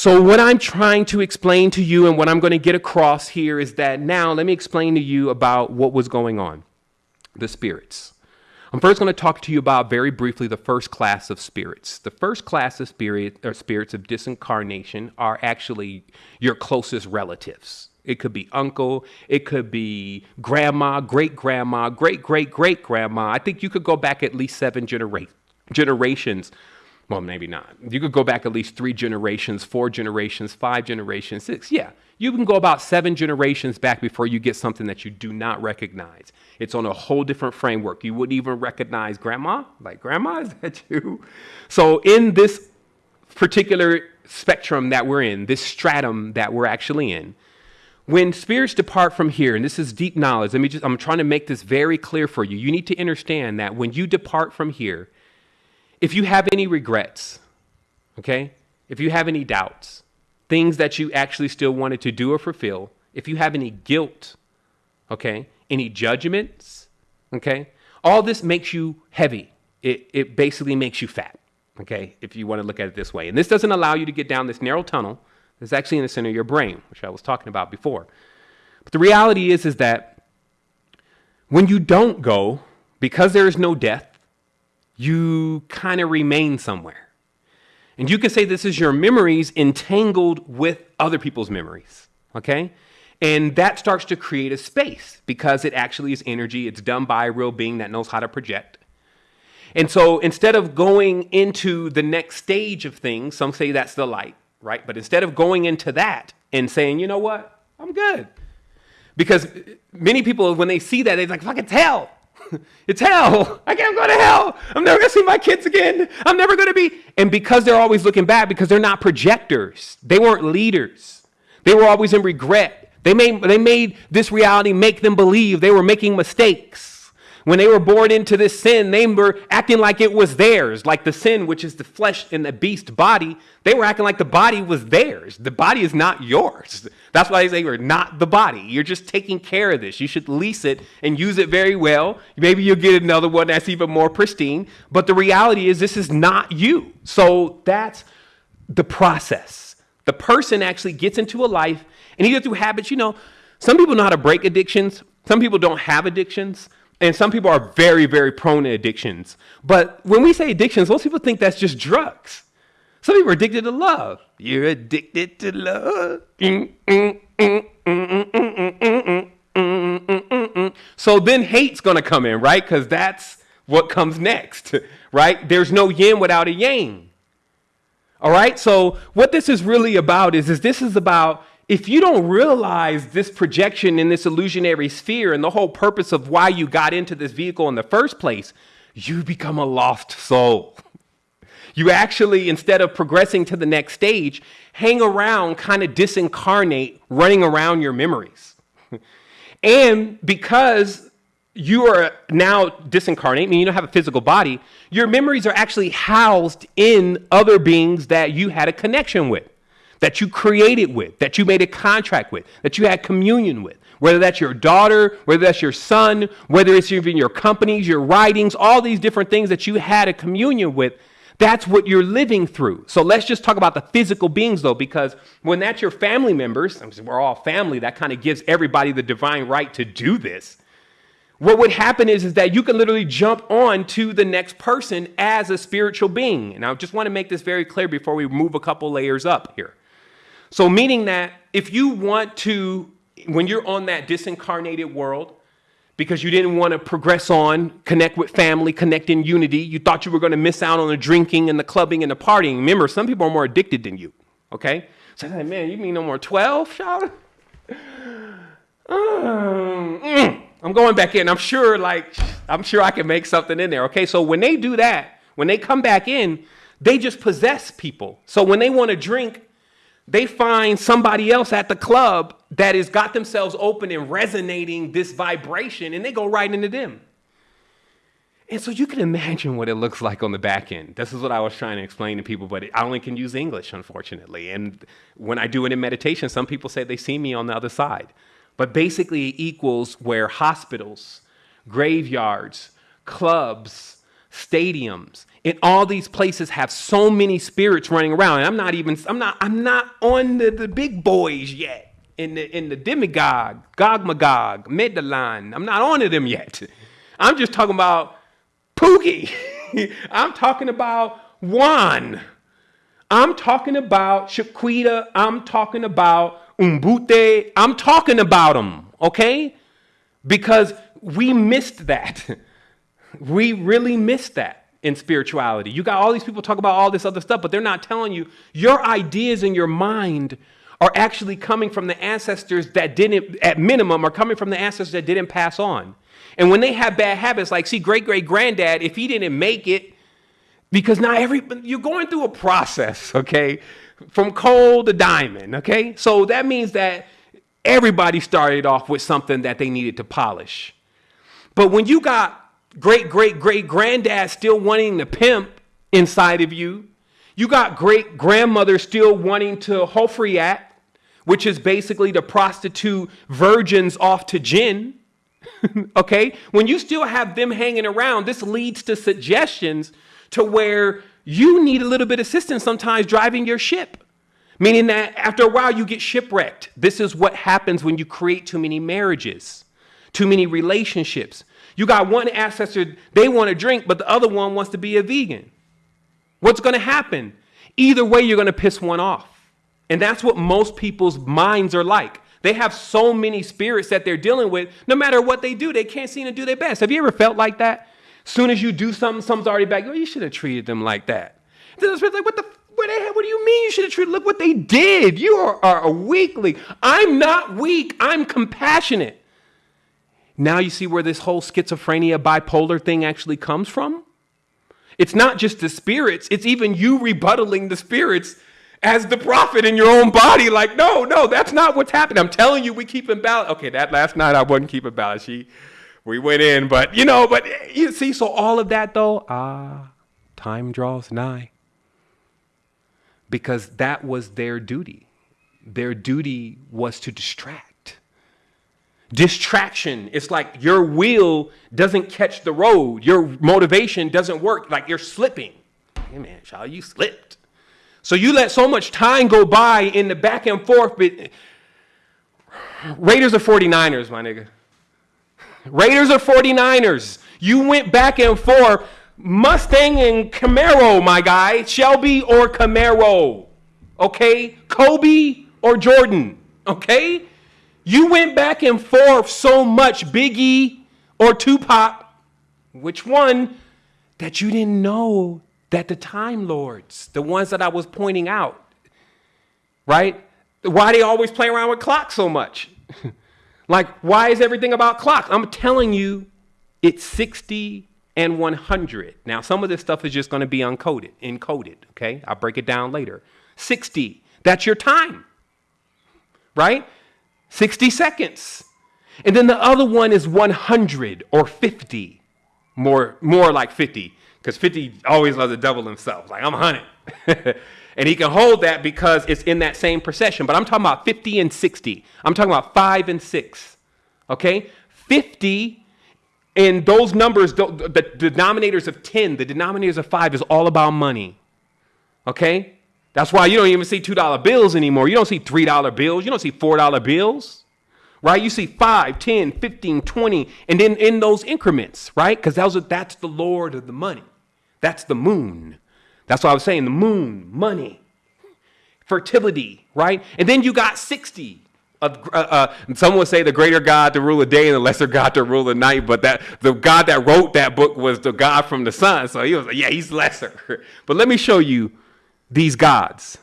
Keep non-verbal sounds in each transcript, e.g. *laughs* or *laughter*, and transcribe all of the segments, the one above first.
So, what I'm trying to explain to you and what I'm going to get across here is that now let me explain to you about what was going on the spirits. I'm first going to talk to you about very briefly the first class of spirits. The first class of spirit or spirits of disincarnation are actually your closest relatives. It could be uncle, it could be grandma, great grandma, great great great grandma. I think you could go back at least seven genera- generations well, maybe not. You could go back at least three generations, four generations, five generations, six. Yeah, you can go about seven generations back before you get something that you do not recognize. It's on a whole different framework. You wouldn't even recognize grandma. Like, grandma, is that *laughs* you? So, in this particular spectrum that we're in, this stratum that we're actually in, when spirits depart from here, and this is deep knowledge, let me just, I'm trying to make this very clear for you. You need to understand that when you depart from here, if you have any regrets, okay, if you have any doubts, things that you actually still wanted to do or fulfill, if you have any guilt, okay, any judgments, okay, all this makes you heavy. It, it basically makes you fat, okay, if you want to look at it this way. And this doesn't allow you to get down this narrow tunnel that's actually in the center of your brain, which I was talking about before. But the reality is, is that when you don't go, because there is no death, you kind of remain somewhere. And you can say this is your memories entangled with other people's memories, okay? And that starts to create a space because it actually is energy. It's done by a real being that knows how to project. And so instead of going into the next stage of things, some say that's the light, right? But instead of going into that and saying, you know what, I'm good. Because many people, when they see that, they're like, fucking hell. *laughs* it's hell. I can't go to hell. I'm never going to see my kids again. I'm never going to be. And because they're always looking back, because they're not projectors, they weren't leaders. They were always in regret. They made, they made this reality make them believe they were making mistakes. When they were born into this sin, they were acting like it was theirs, like the sin, which is the flesh and the beast body. They were acting like the body was theirs. The body is not yours. That's why they say you're not the body. You're just taking care of this. You should lease it and use it very well. Maybe you'll get another one that's even more pristine. But the reality is, this is not you. So that's the process. The person actually gets into a life, and either through habits, you know, some people know how to break addictions, some people don't have addictions. And some people are very, very prone to addictions. But when we say addictions, most people think that's just drugs. Some people are addicted to love. You're addicted to love. So then hate's to come in, right? Because that's what comes next, right? There's no yin without a yang. All right? So what this is really about is, is this is about if you don't realize this projection in this illusionary sphere and the whole purpose of why you got into this vehicle in the first place, you become a lost soul. *laughs* You actually, instead of progressing to the next stage, hang around, kind of disincarnate, running around your memories. *laughs* and because you are now disincarnate, meaning you don't have a physical body, your memories are actually housed in other beings that you had a connection with that you created with, that you made a contract with, that you had communion with, whether that's your daughter, whether that's your son, whether it's even your companies, your writings, all these different things that you had a communion with, that's what you're living through. So let's just talk about the physical beings though, because when that's your family members, we're all family, that kind of gives everybody the divine right to do this. What would happen is, is that you can literally jump on to the next person as a spiritual being. And I just want to make this very clear before we move a couple layers up here. So, meaning that if you want to, when you're on that disincarnated world, because you didn't want to progress on, connect with family, connect in unity, you thought you were going to miss out on the drinking and the clubbing and the partying. Remember, some people are more addicted than you, okay? So, like, man, you mean no more 12, shout? *sighs* Mm, I'm going back in. I'm sure, like, I'm sure I can make something in there, okay? So, when they do that, when they come back in, they just possess people. So, when they want to drink, they find somebody else at the club that has got themselves open and resonating this vibration, and they go right into them. And so you can imagine what it looks like on the back end. This is what I was trying to explain to people, but I only can use English, unfortunately. And when I do it in meditation, some people say they see me on the other side. But basically, it equals where hospitals, graveyards, clubs, stadiums, and all these places have so many spirits running around. And I'm not even I'm not I'm not on the, the big boys yet. In the in the demigod, Gog Magog, Medellin. I'm not on to them yet. I'm just talking about Pookie. *laughs* I'm talking about Juan. I'm talking about Shaquita. I'm talking about Umbute. I'm talking about them, okay? Because we missed that. *laughs* we really miss that in spirituality. You got all these people talk about all this other stuff, but they're not telling you your ideas in your mind are actually coming from the ancestors that didn't, at minimum, are coming from the ancestors that didn't pass on. And when they have bad habits, like, see, great great granddad, if he didn't make it, because now every, you're going through a process, okay, from coal to diamond, okay? So that means that everybody started off with something that they needed to polish. But when you got great great great granddad still wanting to pimp inside of you, you got great grandmother still wanting to Hofriyat, which is basically to prostitute virgins off to gin. *laughs* okay? When you still have them hanging around, this leads to suggestions to where you need a little bit of assistance sometimes driving your ship. Meaning that after a while you get shipwrecked. This is what happens when you create too many marriages, too many relationships. You got one ancestor, they want to drink, but the other one wants to be a vegan. What's going to happen? Either way, you're going to piss one off. And that's what most people's minds are like. They have so many spirits that they're dealing with. No matter what they do, they can't seem to do their best. Have you ever felt like that? Soon as you do something, something's already back. Oh, you should have treated them like that. Then the spirit's like, what the, what, the, hell, what do you mean you should have treated? Look what they did. You are, are a weakling. I'm not weak. I'm compassionate. Now you see where this whole schizophrenia, bipolar thing actually comes from? It's not just the spirits, it's even you rebuttaling the spirits as the prophet in your own body. Like, no, no, that's not what's happening. I'm telling you, we keep in balance. Okay, that last night I wasn't keeping balance. She, we went in, but you know, but you see, so all of that though, ah, time draws nigh. Because that was their duty. Their duty was to distract. Distraction. It's like your wheel doesn't catch the road. Your motivation doesn't work. Like you're slipping. Hey man, child, you slipped. So you let so much time go by in the back and forth. But Raiders are 49ers, my nigga. Raiders are 49ers. You went back and forth. Mustang and Camaro, my guy. Shelby or Camaro. Okay? Kobe or Jordan. Okay? You went back and forth so much, Biggie or Tupac, which one, that you didn't know that the Time Lords, the ones that I was pointing out, right? Why they always play around with clocks so much? *laughs* like, why is everything about clocks? I'm telling you, it's 60 and 100. Now, some of this stuff is just going to be uncoded, encoded, okay? I'll break it down later. 60, that's your time, right? 60 seconds. And then the other one is 100 or 50. More, more like 50, because 50 always loves to double himself. Like, I'm 100. *laughs* and he can hold that because it's in that same procession. But I'm talking about 50 and 60. I'm talking about 5 and 6. Okay? 50 and those numbers, the, the denominators of 10, the denominators of 5 is all about money. Okay? That's why you don't even see $2 bills anymore. You don't see $3 bills. You don't see $4 bills, right? You see 5, 10, 15, 20, and then in those increments, right? Because that's the Lord of the money. That's the moon. That's what I was saying the moon, money, fertility, right? And then you got 60. Uh, uh, some would say the greater God to rule the day and the lesser God to rule the night, but that the God that wrote that book was the God from the sun. So he was like, yeah, he's lesser. *laughs* but let me show you these gods.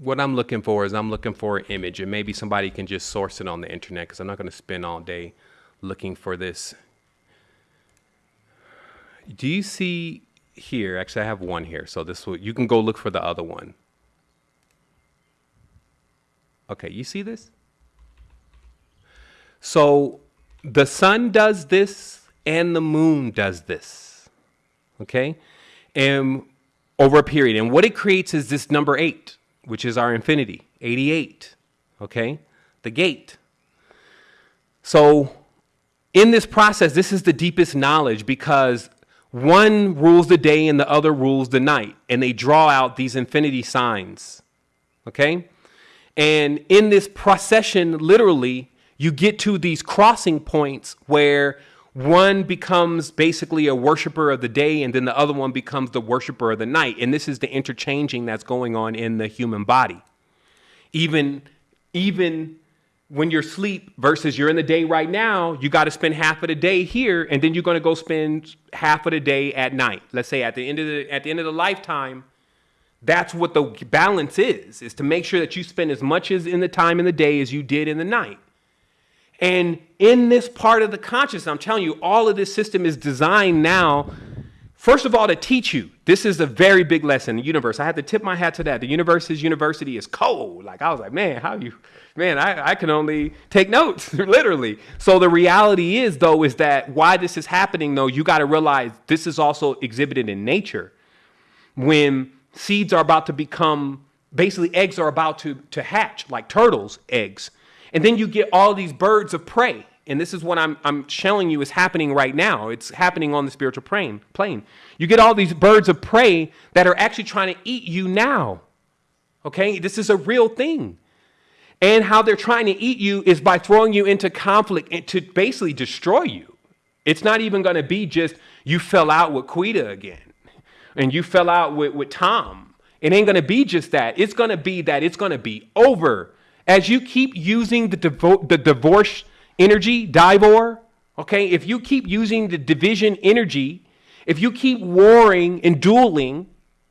What I'm looking for is I'm looking for an image, and maybe somebody can just source it on the internet because I'm not going to spend all day looking for this. Do you see here. Actually, I have one here. So this will, you can go look for the other one. Okay, you see this? So the sun does this and the moon does this. Okay? And over a period. And what it creates is this number eight, which is our infinity, 88. Okay? The gate. So in this process, this is the deepest knowledge because one rules the day and the other rules the night. And they draw out these infinity signs. Okay? And in this procession, literally, you get to these crossing points where one becomes basically a worshiper of the day and then the other one becomes the worshiper of the night. And this is the interchanging that's going on in the human body. Even, even when you're asleep versus you're in the day right now, you got to spend half of the day here, and then you're going to go spend half of the day at night. Let's say at the end of the at the end of the lifetime, that's what the balance is: is to make sure that you spend as much as in the time in the day as you did in the night. And in this part of the consciousness, I'm telling you, all of this system is designed now First of all, to teach you, this is a very big lesson. The universe. I had to tip my hat to that. The universe's university is cold. Like I was like, man, how you, man, I, I can only take notes, *laughs* literally. So the reality is, though, is that why this is happening, though, you got to realize this is also exhibited in nature. When seeds are about to become, basically, eggs are about to, to hatch, like turtles' eggs. And then you get all these birds of prey and this is what I'm, I'm showing you is happening right now. It's happening on the spiritual plane, plane. You get all these birds of prey that are actually trying to eat you now. Okay? This is a real thing. And how they're trying to eat you is by throwing you into conflict and to basically destroy you. It's not even going to be just you fell out with Quita again and you fell out with, with Tom. It ain't going to be just that. It's going to be that it's going to be over. As you keep using the, devo- the divorce energy, Divor, okay, if you keep using the division energy, if you keep warring and dueling,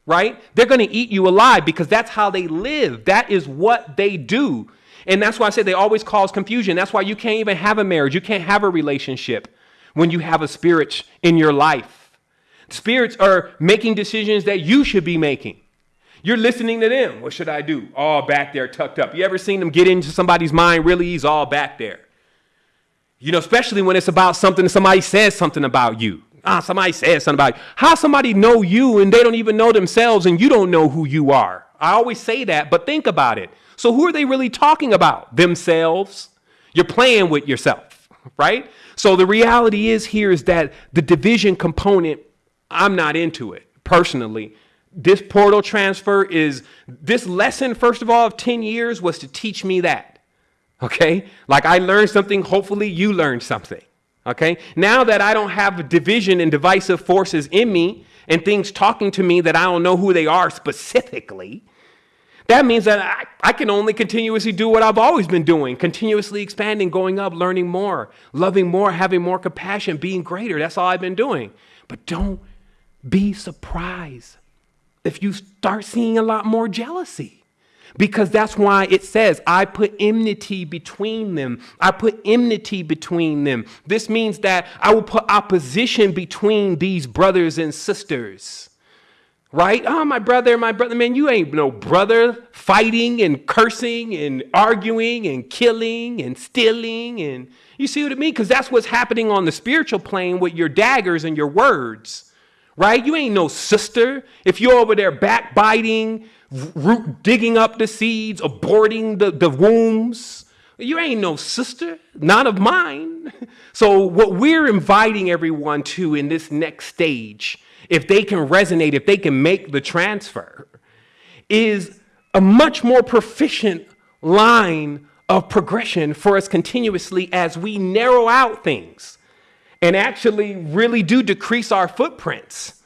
right, they're going to eat you alive because that's how they live. That is what they do. And that's why I say they always cause confusion. That's why you can't even have a marriage. You can't have a relationship when you have a spirit in your life. Spirits are making decisions that you should be making. You're listening to them. What should I do? All back there, tucked up. You ever seen them get into somebody's mind? Really, he's all back there. You know, especially when it's about something somebody says something about you. Ah, somebody says something about you. How somebody know you and they don't even know themselves and you don't know who you are. I always say that, but think about it. So who are they really talking about? Themselves. You're playing with yourself, right? So the reality is here is that the division component, I'm not into it personally. This portal transfer is this lesson, first of all, of 10 years was to teach me that. Okay? Like I learned something, hopefully you learned something. Okay? Now that I don't have division and divisive forces in me and things talking to me that I don't know who they are specifically, that means that I, I, can only continuously do what I've always been doing, continuously expanding, going up, learning more, loving more, having more compassion, being greater. That's all I've been doing. But don't be surprised if you start seeing a lot more jealousy. Because that's why it says, I put enmity between them. I put enmity between them. This means that I will put opposition between these brothers and sisters. Right? Oh, my brother, my brother. Man, you ain't no brother fighting and cursing and arguing and killing and stealing. And you see what I mean? Because that's what's happening on the spiritual plane with your daggers and your words. Right? You ain't no sister. If you're over there backbiting, root, digging up the seeds, aborting the, the wombs. You ain't no sister, not of mine. *laughs* So, what we're inviting everyone to in this next stage, if they can resonate, if they can make the transfer, is a much more proficient line of progression for us continuously as we narrow out things and actually really do decrease our footprints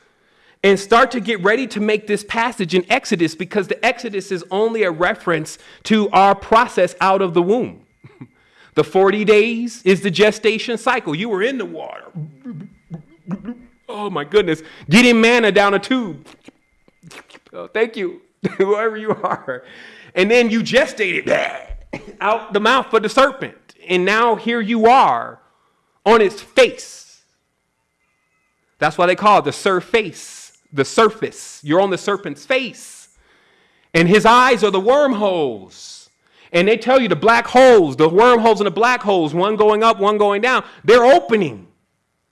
and start to get ready to make this passage in Exodus because the Exodus is only a reference to our process out of the womb. *laughs* the 40 days is the gestation cycle. You were in the water. Oh my goodness. Getting manna down a tube. Oh, thank you, *laughs* whoever you are. And then you gestated out the mouth of the serpent. And now here you are on its face. That's why they call it the surface the surface. You're on the serpent's face. And his eyes are the wormholes. And they tell you the black holes, the wormholes and the black holes, one going up, one going down, they're opening.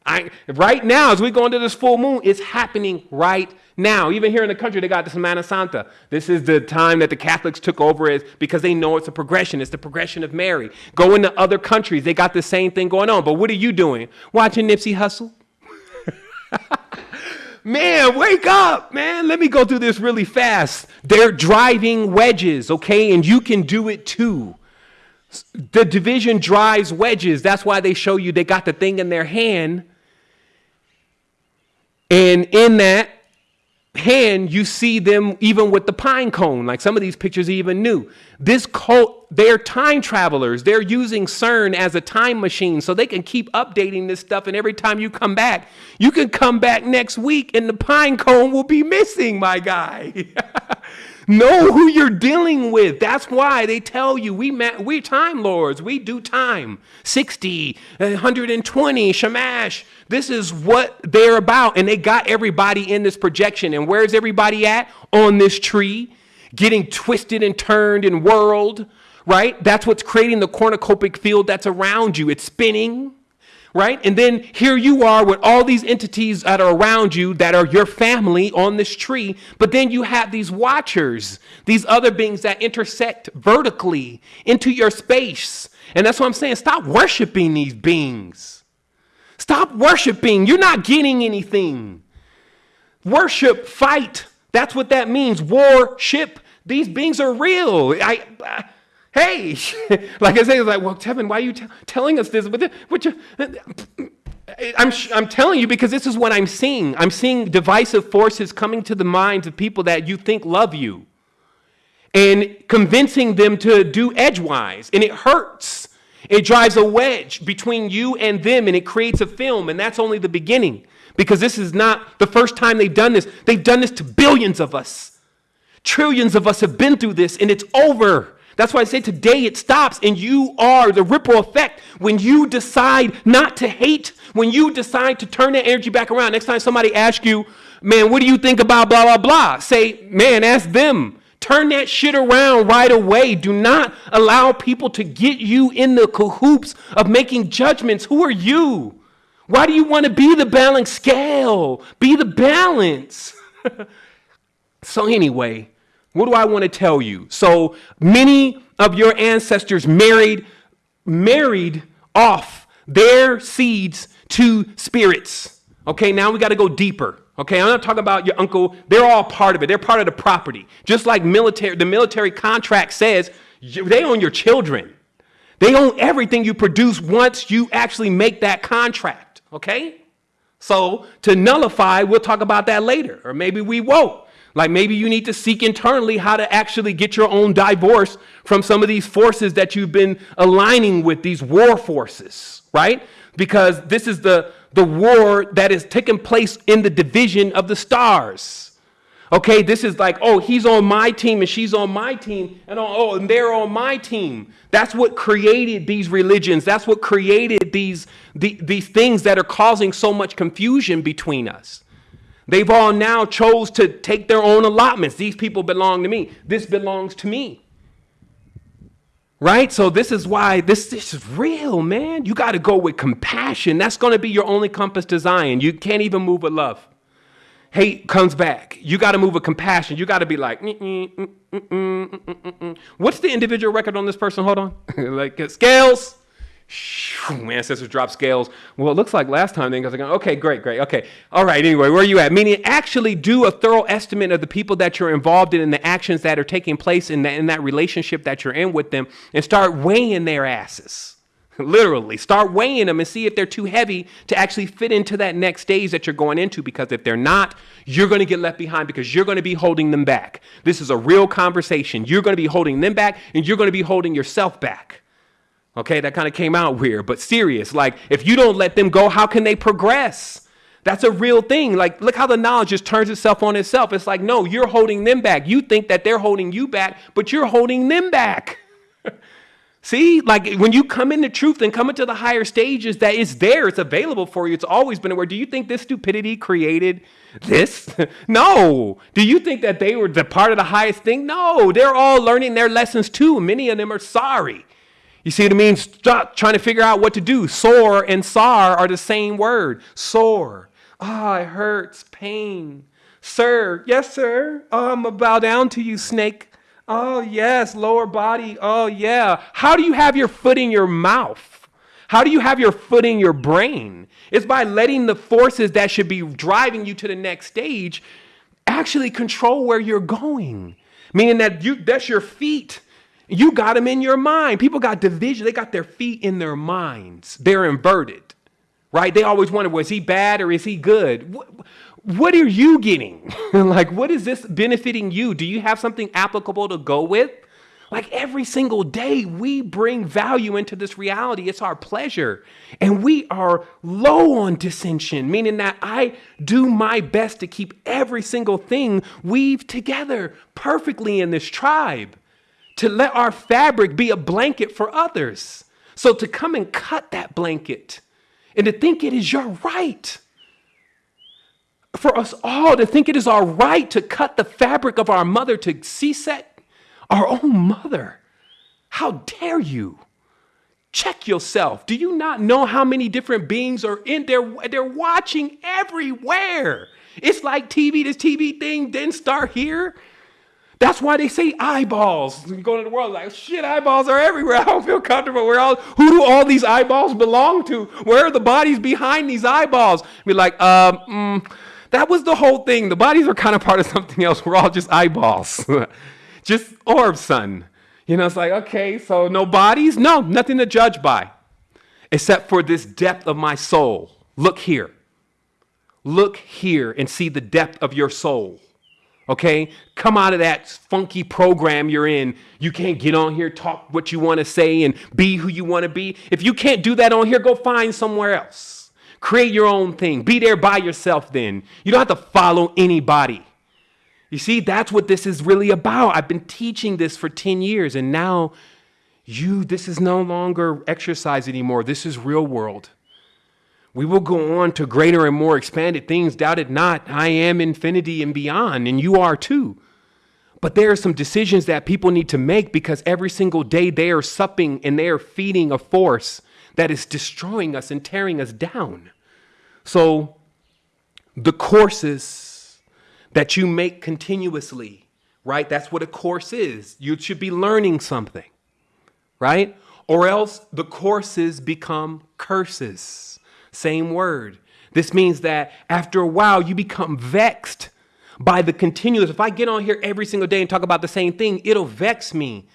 I, right now, as we go into this full moon, it's happening right now. Even here in the country, they got the Semana Santa. This is the time that the Catholics took over is because they know it's a progression. It's the progression of Mary. Go into other countries, they got the same thing going on. But what are you doing? Watching Nipsey Hussle? *laughs* man, wake up, man. Let me go through this really fast. They're driving wedges, okay? And you can do it too. The division drives wedges. That's why they show you they got the thing in their hand. And in that, hand, you see them even with the pine cone. Like some of these pictures even new. This cult, they're time travelers. They're using CERN as a time machine so they can keep updating this stuff. And every time you come back, you can come back next week and the pine cone will be missing, my guy. *laughs* know who you're dealing with. That's why they tell you we ma- we time lords. We do time. 60, 120, shamash. This is what they're about. And they got everybody in this projection. And where's everybody at? On this tree, getting twisted and turned and whirled, right? That's what's creating the cornucopic field that's around you. It's spinning right? And then here you are with all these entities that are around you that are your family on this tree. But then you have these watchers, these other beings that intersect vertically into your space. And that's what I'm saying. Stop worshiping these beings. Stop worshiping. You're not getting anything. Worship, fight. That's what that means. Worship. These beings are real. I, I Hey, *laughs* like I say, it's like, well, Tevin, why are you telling us this? What you, I'm, I'm telling you because this is what I'm seeing. I'm seeing divisive forces coming to the minds of people that you think love you and convincing them to do edgewise. And it hurts. It drives a wedge between you and them and it creates a film. And that's only the beginning because this is not the first time they've done this. They've done this to billions of us. Trillions of us have been through this and it's over. That's why I say today it stops, and you are the ripple effect when you decide not to hate, when you decide to turn that energy back around. Next time somebody asks you, man, what do you think about blah, blah, blah? Say, man, ask them. Turn that shit around right away. Do not allow people to get you in the cahoots of making judgments. Who are you? Why do you want to be the balance scale? Be the balance. *laughs* so, anyway, what do I want to tell you? So many of your ancestors married married off their seeds to spirits. Okay, now we got to go deeper. Okay, I'm not talking about your uncle. They're all part of it. They're part of the property. Just like military, the military contract says, they own your children. They own everything you produce once you actually make that contract. Okay? So to nullify, we'll talk about that later, or maybe we won't. Like maybe you need to seek internally how to actually get your own divorce from some of these forces that you've been aligning with, these war forces, right? Because this is the, the war that is taking place in the division of the stars. Okay, this is like, oh, he's on my team and she's on my team, and oh, and they're on my team. That's what created these religions. That's what created these, the, these things that are causing so much confusion between us. They've all now chose to take their own allotments. These people belong to me. This belongs to me. Right? So this is why this, this is real, man. You got to go with compassion. That's going to be your only compass to Zion. You can't even move with love. Hate comes back. You got to move with compassion. You got to be like, what's the individual record on this person? Hold on. *laughs* like uh, scales my ancestors drop scales. Well, it looks like last time because I'm going, okay, great, great, okay. All right, anyway, where are you at? Meaning actually do a thorough estimate of the people that you're involved in and the actions that are taking place in that, in that relationship that you're in with them and start weighing their asses. *laughs* Literally, start weighing them and see if they're too heavy to actually fit into that next stage that you're going into. Because if they're not, you're going to get left behind because you're going to be holding them back. This is a real conversation. You're going to be holding them back and you're going to be holding yourself back. Okay, that kind of came out weird, but serious. Like, if you don't let them go, how can they progress? That's a real thing. Like, look how the knowledge just turns itself on itself. It's like, no, you're holding them back. You think that they're holding you back, but you're holding them back. *laughs* See, like when you come into truth and come into the higher stages, that it's there, it's available for you. It's always been aware. Do you think this stupidity created this? *laughs* no. Do you think that they were the part of the highest thing? No. They're all learning their lessons too. Many of them are sorry. You see what I mean? Stop trying to figure out what to do. Sore and sar are the same word. Sore. Ah, oh, it hurts. Pain. Sir. Yes, sir. Oh, I'm going to bow down to you, snake. Oh, yes, lower body. Oh, yeah. How do you have your foot in your mouth? How do you have your foot in your brain? It's by letting the forces that should be driving you to the next stage actually control where you're going. Meaning that you that's your feet. You got them in your mind. People got division. They got their feet in their minds. They're inverted. Right? They always wonder, was he bad or is he good? what are you getting? *laughs* like, what is this benefiting you? Do you have something applicable to go with? Like every single day, we bring value into this reality. It's our pleasure. And we are low on dissension, meaning that I do my best to keep every single thing weaved together perfectly in this tribe, to let our fabric be a blanket for others. So to come and cut that blanket and to think it is your right for us all to think it is our right to cut the fabric of our mother to C-set our own mother. How dare you? Check yourself. Do you not know how many different beings are in there? They're watching everywhere. It's like TV, this TV thing didn't start here. That's why they say eyeballs. You go the world like shit. Eyeballs are everywhere. *laughs* I don't feel comfortable. Where all who do all these eyeballs belong to? Where are the bodies behind these eyeballs? Be like, um, mm, that was the whole thing. The bodies are kind of part of *laughs* something else. We're all just eyeballs, *laughs* just orbs, son. You know, it's like, okay, so no bodies? No, nothing to judge by, except for this depth of my soul. Look here. Look here and see the depth of your soul. Okay? Come out of that funky program you're in. You can't get on here, talk what you want to say, and be who you want to be. If you can't do that on here, go find somewhere else. Create your own thing. Be there by yourself then. You don't have to follow anybody. You see, that's what this is really about. I've been teaching this for 10 years, and now you, this is no longer exercise anymore. This is real world. We will go on to greater and more expanded things. Doubt it not. I am infinity and beyond, and you are too. But there are some decisions that people need to make because every single day they are supping and they are feeding a force that is destroying us and tearing us down. So, the courses that you make continuously, right? That's what a course is. You should be learning something, right? Or else the courses become curses. Same word. This means that after a while you become vexed by the continuous. If I get on here every single day and talk about the same thing, it'll vex me.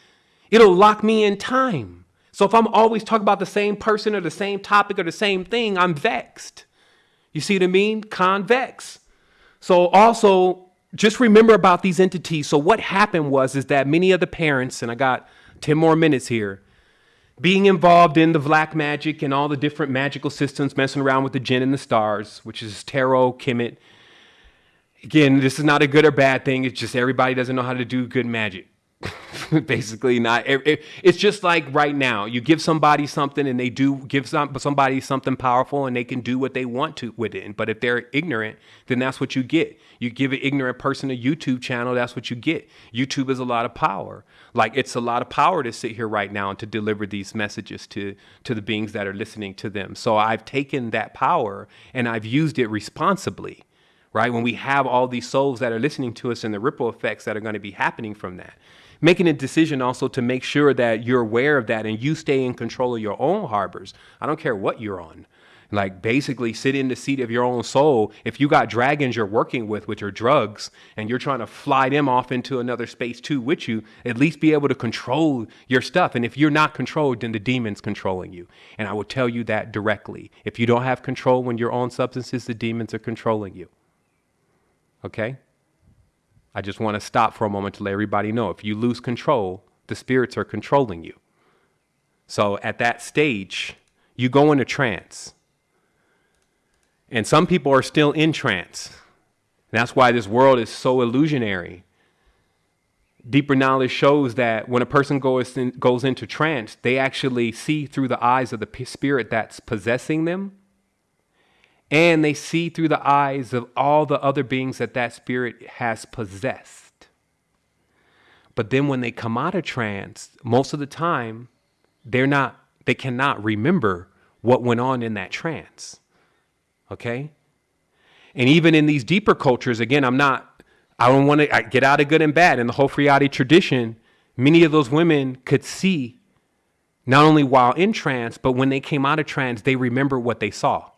It'll lock me in time. So if I'm always talking about the same person or the same topic or the same thing, I'm vexed. You see what I mean? Convex. So also just remember about these entities. So what happened was is that many of the parents, and I got 10 more minutes here, being involved in the black magic and all the different magical systems, messing around with the jinn and the stars, which is tarot, kemet. Again, this is not a good or bad thing. It's just everybody doesn't know how to do good magic. *laughs* basically not it's just like right now you give somebody something and they do give some, somebody something powerful and they can do what they want to with it but if they're ignorant then that's what you get. You give an ignorant person a youtube channel that's what you get. Youtube is a lot of power. Like it's a lot of power to sit here right now and to deliver these messages to to the beings that are listening to them. So i've taken that power and i've used it responsibly right? When we have all these souls that are listening to us and the ripple effects that are going to be happening from that making a decision also to make sure that you're aware of that and you stay in control of your own harbors. I don't care what you're on. Like basically sit in the seat of your own soul. If you got dragons you're working with with your drugs and you're trying to fly them off into another space too with you, at least be able to control your stuff. And if you're not controlled, then the demon's controlling you. And I will tell you that directly. If you don't have control when you're on substances, the demons are controlling you. Okay? I just want to stop for a moment to let everybody know if you lose control, the spirits are controlling you. So at that stage, you go into trance. And some people are still in trance. And that's why this world is so illusionary. deeper knowledge shows that when a person goes in, goes into trance, they actually see through the eyes of the spirit that's possessing them, and they see through the eyes of all the other beings that that spirit has possessed. But then when they come out of trance, most of the time, they're not. They cannot remember what went on in that trance. Okay. And even in these deeper cultures, again, I'm not I don't want to get out of good and bad. In the whole Friati tradition, many of those women could see not only while in trance, but when they came out of trance, they remember what they saw.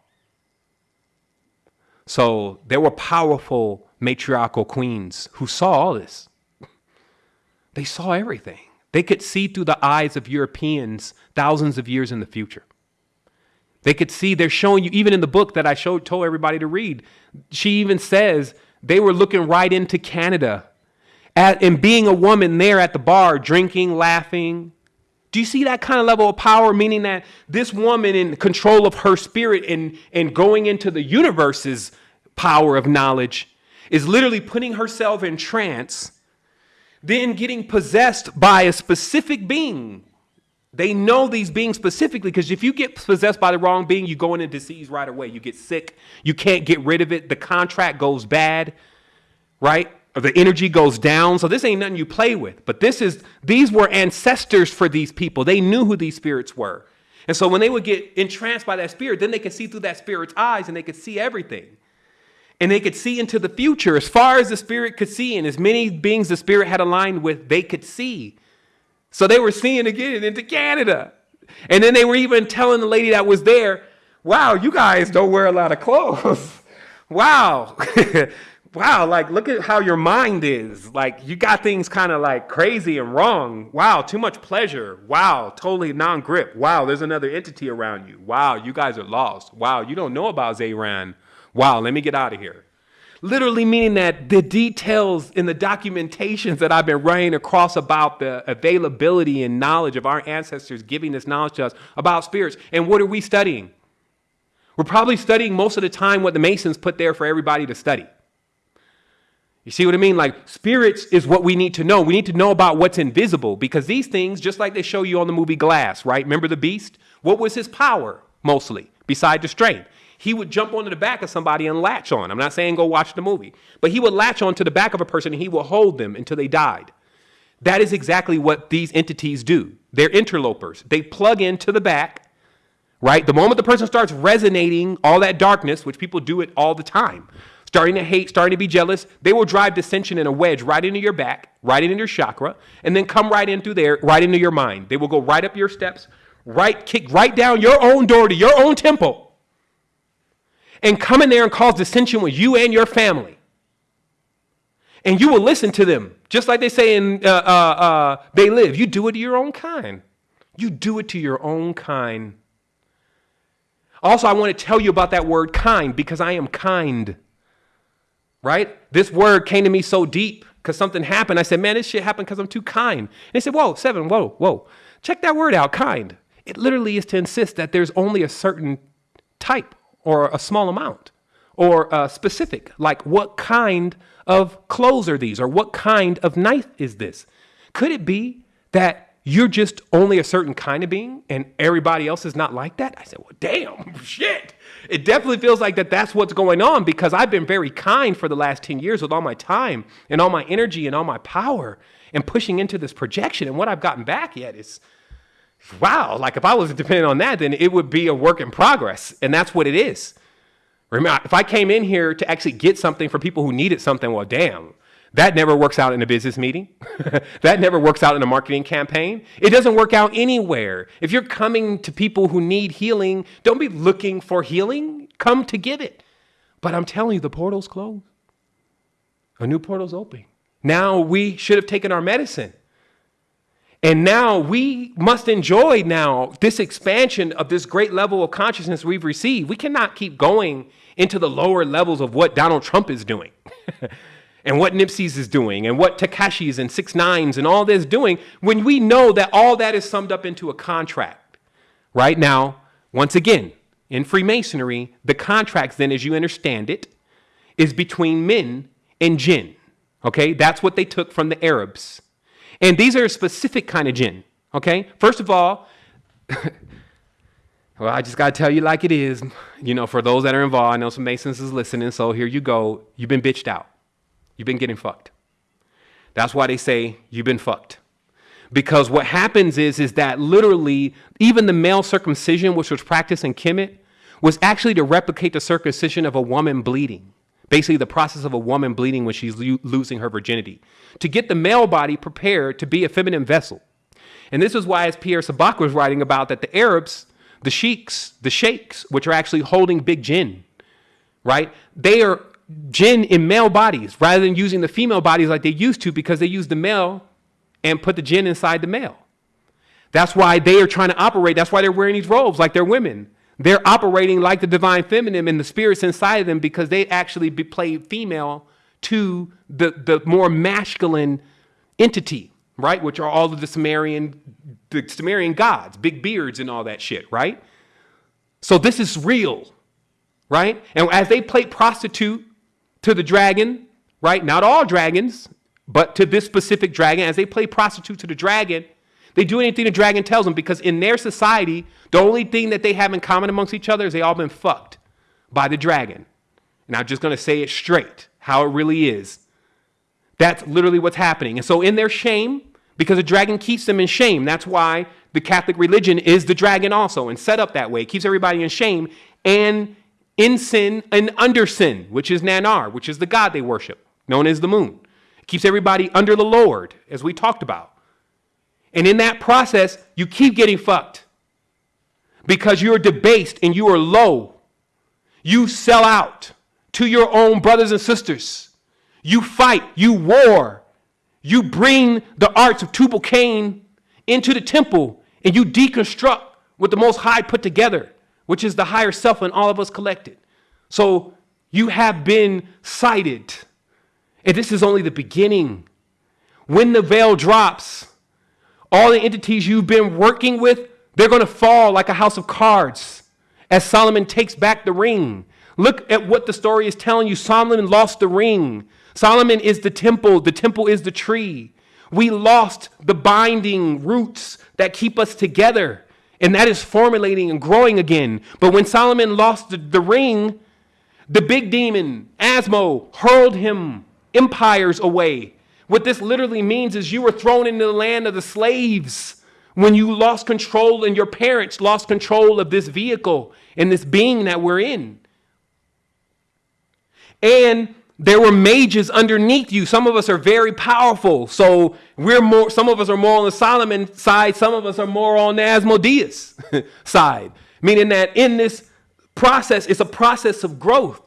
So there were powerful matriarchal queens who saw all this. They saw everything. They could see through the eyes of Europeans thousands of years in the future. They could see, they're showing you, even in the book that I showed, told everybody to read, she even says they were looking right into Canada at, and being a woman there at the bar, drinking, laughing. Do you see that kind of level of power? Meaning that this woman in control of her spirit and, and going into the universe's power of knowledge is literally putting herself in trance, then getting possessed by a specific being they know these beings specifically because if you get possessed by the wrong being, you go into disease right away. You get sick. You can't get rid of it. The contract goes bad, right? The energy goes down. So this ain't nothing you play with. But this is these were ancestors for these people. They knew who these spirits were. And so when they would get entranced by that spirit, then they could see through that spirit's eyes and they could see everything. And they could see into the future as far as the spirit could see, and as many beings the spirit had aligned with, they could see. So they were seeing again into Canada. And then they were even telling the lady that was there, wow, you guys don't wear a lot of clothes. *laughs* wow. *laughs* wow, like look at how your mind is. Like you got things kind of like crazy and wrong. Wow, too much pleasure. Wow, totally non-grip. Wow, there's another entity around you. Wow, you guys are lost. Wow, you don't know about Zayran. Wow, let me get out of here. Literally meaning that the details in the documentations that I've been running across about the availability and knowledge of our ancestors giving this knowledge to us about spirits. And what are we studying? We're probably studying most of the time what the Masons put there for everybody to study. You see what I mean? Like, spirits is what we need to know. We need to know about what's invisible because these things, just like they show you on the movie Glass, right? Remember the beast? What was his power mostly, beside the strength? he would jump onto the back of somebody and latch on. I'm not saying go watch the movie, but he would latch onto the back of a person and he would hold them until they died. That is exactly what these entities do. They're interlopers. They plug into the back, right? The moment the person starts resonating all that darkness, which people do it all the time, starting to hate, starting to be jealous, they will drive dissension in a wedge right into your back, right into your chakra, and then come right in through there, right into your mind. They will go right up your steps, right, kick right down your own door to your own temple and come in there and cause dissension with you and your family. And you will listen to them, just like they say in uh, uh, uh, They Live. You do it to your own kind. You do it to your own kind. Also, I want to tell you about that word kind because I am kind. Right? This word came to me so deep because something happened. I said, man, this shit happened because I'm too kind. And he said, whoa, seven, whoa, whoa. Check that word out, kind. It literally is to insist that there's only a certain type or a small amount or uh, specific, like what kind of clothes are these or what kind of knife is this? Could it be that you're just only a certain kind of being and everybody else is not like that? I said, well, damn, *laughs* shit. It definitely feels like that that's what's going on because I've been very kind for the last 10 years with all my time and all my energy and all my power and pushing into this projection. And what I've gotten back yet is wow, like if I was depending on that, then it would be a work in progress. And that's what it is. Remember, if I came in here to actually get something for people who needed something, well, damn, that never works out in a business meeting. *laughs* that never works out in a marketing campaign. It doesn't work out anywhere. If you're coming to people who need healing, don't be looking for healing. Come to get it. But I'm telling you, the portal's closed. A new portal's open. Now we should have taken our medicine. And now we must enjoy now this expansion of this great level of consciousness we've received. We cannot keep going into the lower levels of what Donald Trump is doing. *laughs* and what Nipsey's is doing and what Tekashi's and Six Nines and all this doing when we know that all that is summed up into a contract. Right now, once again, in Freemasonry, the contracts then, as you understand it, is between men and jinn. Okay, that's what they took from the Arabs. And these are a specific kind of jinn. Okay? First of all, *laughs* well, I just got to tell you like it is. You know, for those that are involved, I know some Masons is listening, so here you go. You've been bitched out. You've been getting fucked. That's why they say you've been fucked. Because what happens is, is that literally, even the male circumcision, which was practiced in Kemet, was actually to replicate the circumcision of a woman bleeding. Basically, the process of a woman bleeding when she's lo- losing her virginity. To get the male body prepared to be a feminine vessel. And this is why, as Pierre Sabak was writing about, that the Arabs, the sheiks, the sheikhs, which are actually holding big jinn, right? They are jinn in male bodies rather than using the female bodies like they used to because they use the male and put the jinn inside the male. That's why they are trying to operate. That's why they're wearing these robes like they're women. They're operating like the divine feminine and the spirits inside of them because they actually play female to the, the more masculine entity, right? Which are all of the Sumerian, the Sumerian gods, big beards and all that shit, right? So this is real, right? And as they play prostitute to the dragon, right? Not all dragons, but to this specific dragon, as they play prostitute to the dragon, they do anything the dragon tells them because in their society, the only thing that they have in common amongst each other is they all been fucked by the dragon. And I'm just going to say it straight, how it really is. That's literally what's happening. And so in their shame, because the dragon keeps them in shame, that's why the Catholic religion is the dragon also and set up that way. It keeps everybody in shame and in sin and under sin, which is Nanar, which is the god they worship, known as the moon keeps everybody under the Lord, as we talked about. And in that process, you keep getting fucked because you're debased and you are low. You sell out to your own brothers and sisters. You fight, you war. You bring the arts of Tubal Cain into the temple and you deconstruct what the Most High put together, which is the higher self in all of us collected. So you have been sighted. and this is only the beginning. When the veil drops, all the entities you've been working with, they're going to fall like a house of cards as Solomon takes back the ring. Look at what the story is telling you. Solomon lost the ring. Solomon is the temple, the temple is the tree. We lost the binding roots that keep us together, and that is formulating and growing again. But when Solomon lost the, the ring, the big demon, Asmo, hurled him empires away. What this literally means is you were thrown into the land of the slaves when you lost control and your parents lost control of this vehicle and this being that we're in. And there were mages underneath you. Some of us are very powerful. So we're more, some of us are more on the Solomon side, some of us are more on the Asmodeus *laughs* side. Meaning that in this process, it's a process of growth.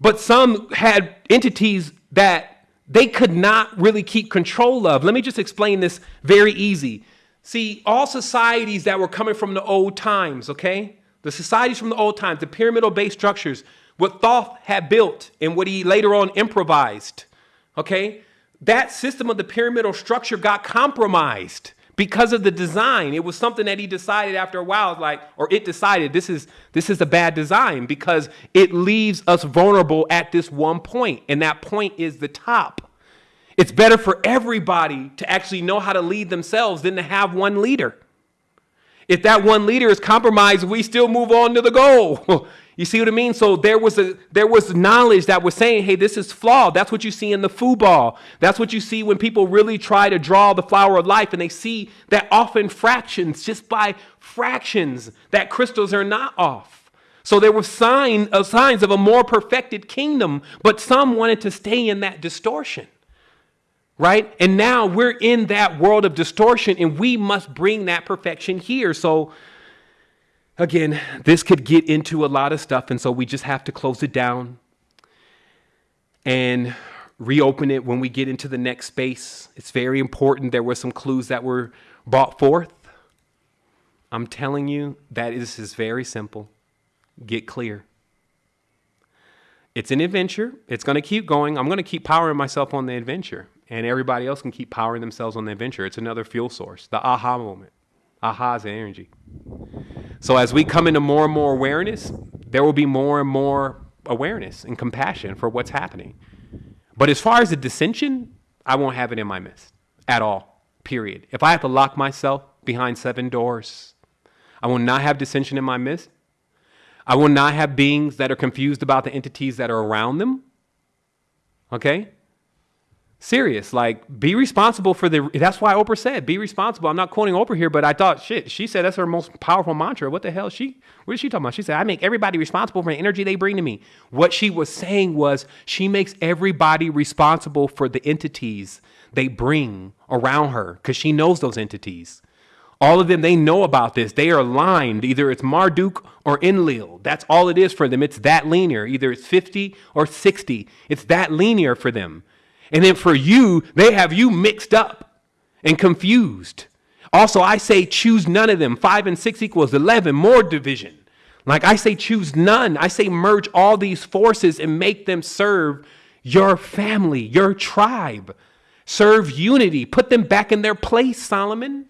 But some had entities that they could not really keep control of. Let me just explain this very easy. See, all societies that were coming from the old times, okay? The societies from the old times, the pyramidal based structures, what Thoth had built and what he later on improvised, okay? That system of the pyramidal structure got compromised because of the design. It was something that he decided after a while, like, or it decided this is this is a bad design because it leaves us vulnerable at this one point, and that point is the top. It's better for everybody to actually know how to lead themselves than to have one leader. If that one leader is compromised, we still move on to the goal. *laughs* You see what I mean? So there was a there was knowledge that was saying, hey, this is flawed. That's what you see in the football. That's what you see when people really try to draw the flower of life and they see that often fractions, just by fractions, that crystals are not off. So there were sign, uh, signs of a more perfected kingdom, but some wanted to stay in that distortion. Right? And now we're in that world of distortion and we must bring that perfection here. So Again, this could get into a lot of stuff, and so we just have to close it down and reopen it when we get into the next space. It's very important. There were some clues that were brought forth. I'm telling you that this is very simple. Get clear. It's an adventure. It's going to keep going. I'm going to keep powering myself on the adventure, and everybody else can keep powering themselves on the adventure. It's another fuel source, the aha moment. Aha is energy. So as we come into more and more awareness, there will be more and more awareness and compassion for what's happening. But as far as the dissension, I won't have it in my midst. at all. Period. If I have to lock myself behind seven doors, I will not have dissension in my midst. I will not have beings that are confused about the entities that are around them. Okay? Serious. Like, be responsible for the. That's why Oprah said, be responsible. I'm not quoting Oprah here, but I thought, shit, she said that's her most powerful mantra. What the hell? She, what is she talking about? She said, I make everybody responsible for the energy they bring to me. What she was saying was, she makes everybody responsible for the entities they bring around her because she knows those entities. All of them, they know about this. They are aligned. Either it's Marduk or Enlil. That's all it is for them. It's that linear. Either it's 50 or 60. It's that linear for them. And then for you, they have you mixed up and confused. Also, I say choose none of them. Five and six equals 11, more division. Like I say, choose none. I say, merge all these forces and make them serve your family, your tribe. Serve unity. Put them back in their place, Solomon.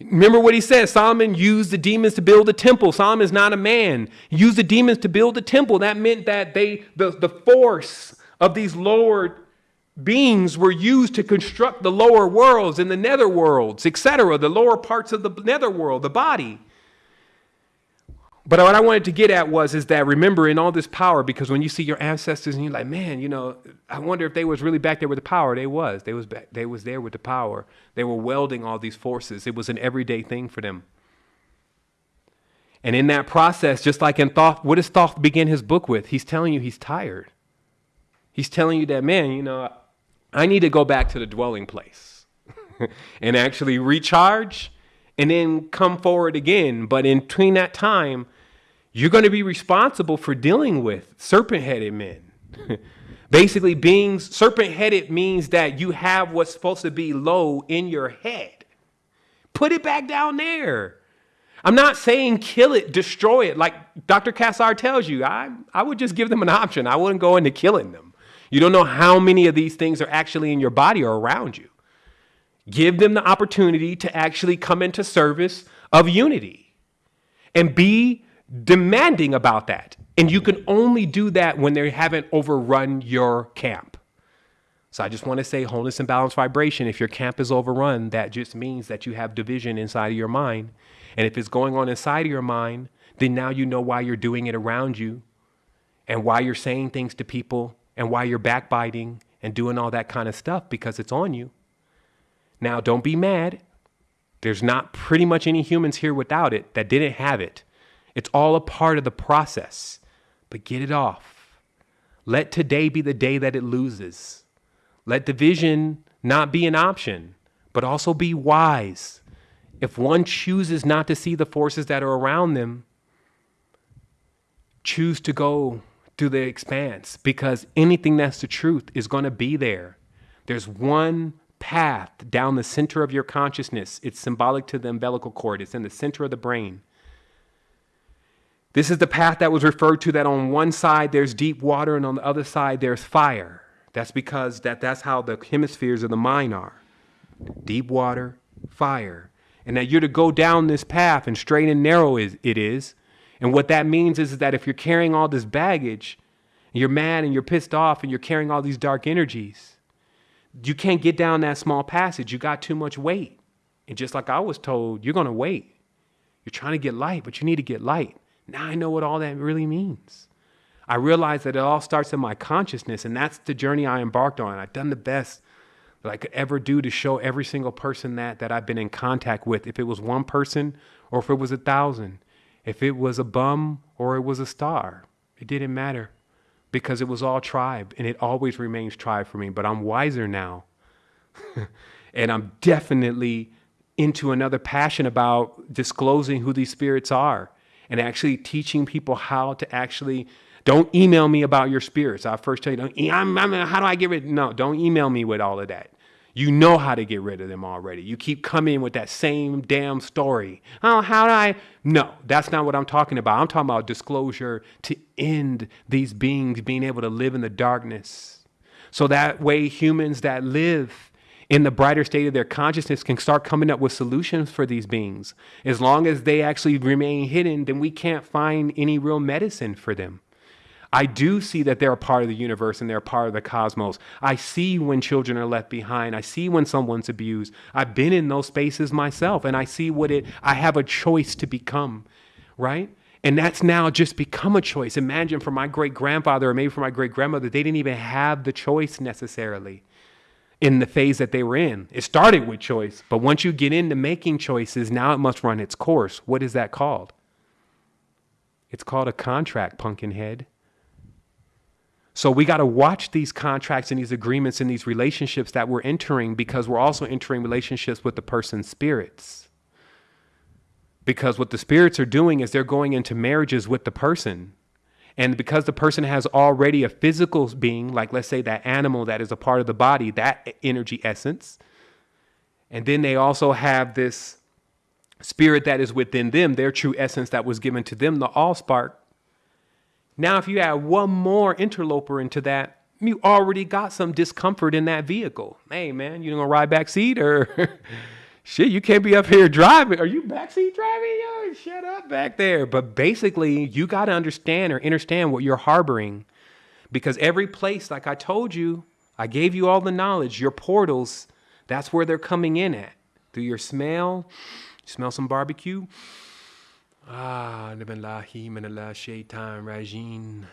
Remember what he says Solomon used the demons to build a temple. Solomon is not a man. He used the demons to build a temple. That meant that they, the, the force of these lower beings were used to construct the lower worlds and the nether worlds, etc., the lower parts of the nether world, the body. But what I wanted to get at was is that remember in all this power, because when you see your ancestors and you're like, man, you know, I wonder if they was really back there with the power. They was. They was back, they was there with the power. They were welding all these forces. It was an everyday thing for them. And in that process, just like in Thoth, what does Thoth begin his book with? He's telling you he's tired. He's telling you that, man, you know, I need to go back to the dwelling place *laughs* and actually recharge and then come forward again. But in between that time, you're going to be responsible for dealing with serpent headed men. *laughs* Basically, beings, serpent headed means that you have what's supposed to be low in your head. Put it back down there. I'm not saying kill it, destroy it. Like Dr. Kassar tells you, I, I would just give them an option. I wouldn't go into killing them. You don't know how many of these things are actually in your body or around you. Give them the opportunity to actually come into service of unity and be demanding about that. And you can only do that when they haven't overrun your camp. So I just want to say wholeness and balance vibration. If your camp is overrun, that just means that you have division inside of your mind. And if it's going on inside of your mind, then now you know why you're doing it around you and why you're saying things to people and why you're backbiting and doing all that kind of stuff because it's on you. Now, don't be mad. There's not pretty much any humans here without it that didn't have it. It's all a part of the process. But get it off. Let today be the day that it loses. Let division not be an option, but also be wise. If one chooses not to see the forces that are around them, choose to go to the expanse because anything that's the truth is going to be there. There's one path down the center of your consciousness. It's symbolic to the umbilical cord, it's in the center of the brain. This is the path that was referred to that on one side there's deep water and on the other side there's fire. That's because that, that's how the hemispheres of the mind are. Deep water, fire. And that you're to go down this path and straight and narrow it is. And what that means is, is that if you're carrying all this baggage, and you're mad and you're pissed off and you're carrying all these dark energies, you can't get down that small passage. You got too much weight. And just like I was told, you're going to wait. You're trying to get light, but you need to get light. Now I know what all that really means. I realize that it all starts in my consciousness, and that's the journey I embarked on. I've done the best that I could ever do to show every single person that that I've been in contact with. If it was one person or if it was a thousand, if it was a bum or it was a star, it didn't matter because it was all tribe and it always remains tribe for me. But I'm wiser now. *laughs* and I'm definitely into another passion about disclosing who these spirits are and actually teaching people how to actually don't email me about your spirits. I first tell you, don't, I'm, I'm, how do I get rid? No, don't email me with all of that. You know how to get rid of them already. You keep coming with that same damn story. Oh, how do I? No, that's not what I'm talking about. I'm talking about disclosure to end these beings being able to live in the darkness. So that way, humans that live in the brighter state of their consciousness can start coming up with solutions for these beings. As long as they actually remain hidden, then we can't find any real medicine for them. I do see that they're a part of the universe and they're a part of the cosmos. I see when children are left behind. I see when someone's abused. I've been in those spaces myself and I see what it, I have a choice to become, right? And that's now just become a choice. Imagine for my great grandfather or maybe for my great grandmother, they didn't even have the choice necessarily in the phase that they were in. It started with choice, but once you get into making choices, now it must run its course. What is that called? It's called a contract, pumpkin head. So we got to watch these contracts and these agreements and these relationships that we're entering because we're also entering relationships with the person's spirits. Because what the spirits are doing is they're going into marriages with the person. And because the person has already a physical being, like let's say that animal that is a part of the body, that energy essence, and then they also have this spirit that is within them, their true essence that was given to them, the all spark. Now, if you add one more interloper into that, you already got some discomfort in that vehicle. Hey, man, you gonna ride back seat or *laughs* shit? You can't be up here driving. Are you backseat driving? Yo, shut up back there. But basically, you got to understand or understand what you're harboring, because every place, like I told you, I gave you all the knowledge. Your portals, that's where they're coming in at through your smell Smell some barbecue? Ah, shaitan rajim.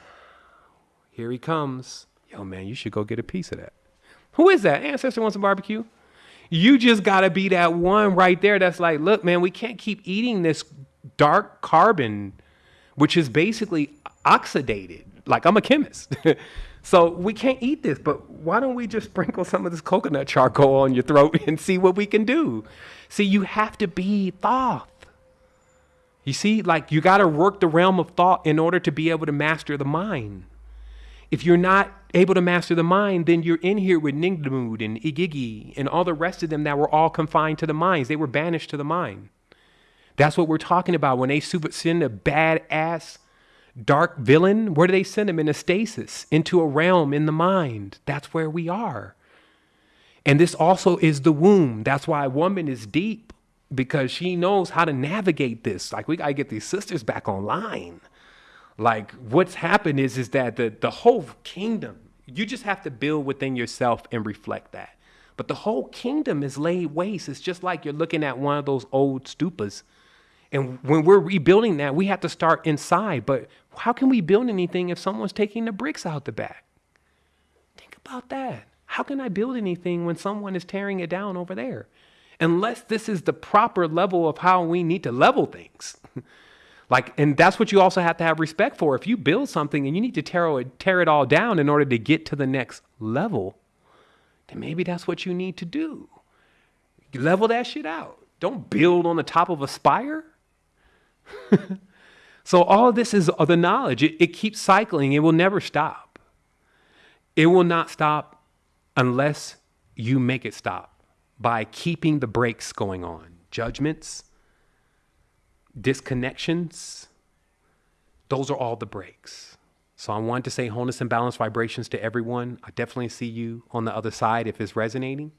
Here he comes. Yo, man, you should go get a piece of that. Who is that? Ancestor wants a barbecue. You just gotta be that one right there that's like, look, man, we can't keep eating this dark carbon, which is basically oxidated. Like I'm a chemist. *laughs* so we can't eat this, but why don't we just sprinkle some of this coconut charcoal on your throat *laughs* and see what we can do? See, you have to be thought. You see, like you got to work the realm of thought in order to be able to master the mind. If you're not able to master the mind, then you're in here with Ningdamud and Igigi and all the rest of them that were all confined to the minds. They were banished to the mind. That's what we're talking about. When they send a badass dark villain, where do they send him? In a stasis, into a realm in the mind. That's where we are. And this also is the womb. That's why a woman is deep because she knows how to navigate this. Like we got to get these sisters back online. Like what's happened is is that the the whole kingdom, you just have to build within yourself and reflect that. But the whole kingdom is laid waste. It's just like you're looking at one of those old stupas. And when we're rebuilding that, we have to start inside. But how can we build anything if someone's taking the bricks out the back? Think about that. How can I build anything when someone is tearing it down over there? Unless this is the proper level of how we need to level things. *laughs* like, and that's what you also have to have respect for. If you build something and you need to tear it, tear it all down in order to get to the next level, then maybe that's what you need to do. Level that shit out. Don't build on the top of a spire. *laughs* so all of this is the knowledge. It, it keeps cycling. It will never stop. It will not stop unless you make it stop by keeping the brakes going on. Judgments, disconnections, those are all the brakes. So I want to say wholeness and balance vibrations to everyone. I definitely see you on the other side if it's resonating.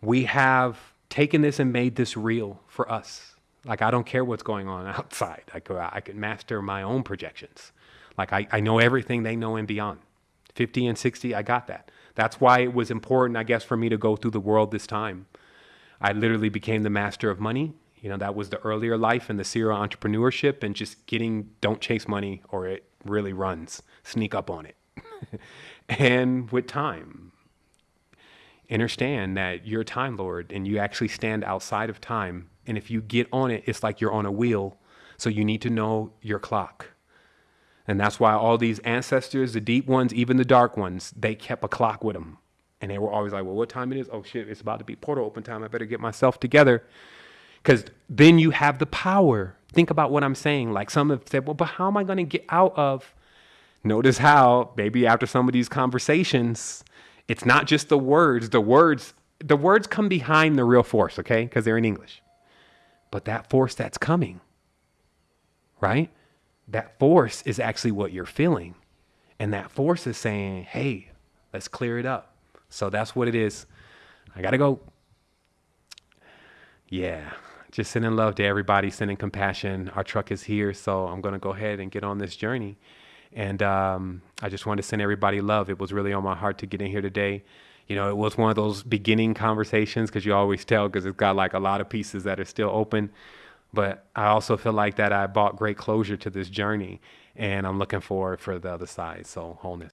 We have taken this and made this real for us. Like I don't care what's going on *laughs* outside. I could, I could master my own projections. Like I, I know everything they know and beyond. 50 and 60, I got that. That's why it was important, I guess, for me to go through the world this time. I literally became the master of money. You know, that was the earlier life and the serial entrepreneurship and just getting, don't chase money or it really runs. Sneak up on it. *laughs* and with time, understand that you're a time lord and you actually stand outside of time. And if you get on it, it's like you're on a wheel. So you need to know your clock. And that's why all these ancestors, the deep ones, even the dark ones, they kept a clock with them. And they were always like, well, what time it is? Oh, shit, it's about to be portal open time. I better get myself together. Because then you have the power. Think about what I'm saying. Like some have said, well, but how am I going to get out of? Notice how, maybe after some of these conversations, it's not just the words. The words, the words come behind the real force, okay? Because they're in English. But that force that's coming, right? That force is actually what you're feeling. And that force is saying, hey, let's clear it up. So that's what it is. I got to go. Yeah, just sending love to everybody, sending compassion. Our truck is here, so I'm going to go ahead and get on this journey. And um, I just wanted to send everybody love. It was really on my heart to get in here today. You know, it was one of those beginning conversations because you always tell because it's got like a lot of pieces that are still open. But I also feel like that I brought great closure to this journey, and I'm looking forward for the other side. So wholeness.